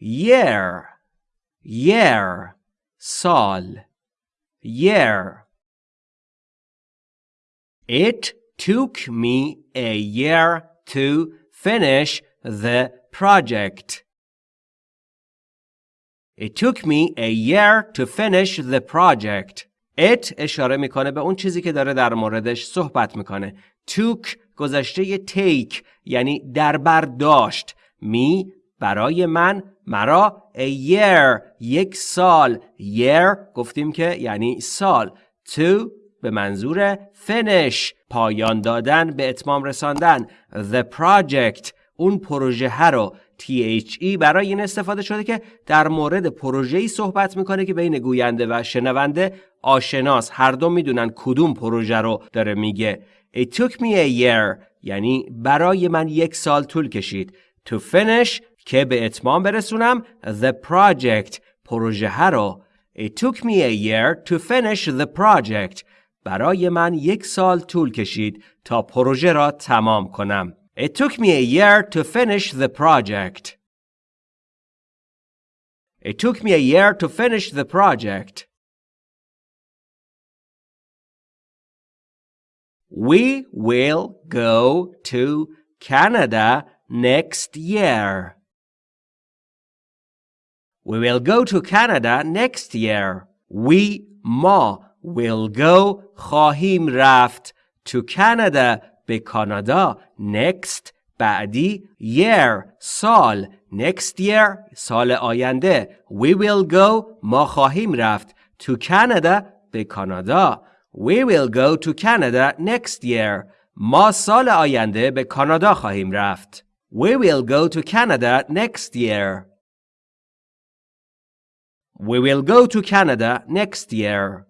year year سال year It took me a year to finish the project. It took me a year to finish the project. It اشاره می‌کنه به اون چیزی که داره در موردش صحبت می‌کنه. took گذشته take یعنی در برداشت. می برای من مرا a year یک سال. year گفتیم که یعنی سال. to به منظور finish پایان دادن به اتمام رساندن. the project اون پروژه رو. THE برای این استفاده شده که در مورد پروژه‌ای صحبت می‌کنه که بین گوینده و شنونده آشناس. هر دو می‌دونن کدوم پروژه رو داره میگه. It took me a year یعنی برای من یک سال طول کشید. to finish که به اتمام برسونم the project پروژه رو It took me a year to finish the project برای من یک سال طول کشید تا پروژه را تمام کنم. It took me a year to finish the project. It took me a year to finish the project. We will go to Canada next year. We will go to Canada next year. We ما will go خواهیم رفت to Canada به کانادا next بعدی year سال next year سال آینده we will go ما خواهیم رفت to Canada به کانادا we will go to Canada next year ما سال آینده به کانادا خواهیم رفت we will go to Canada next year we will go to Canada next year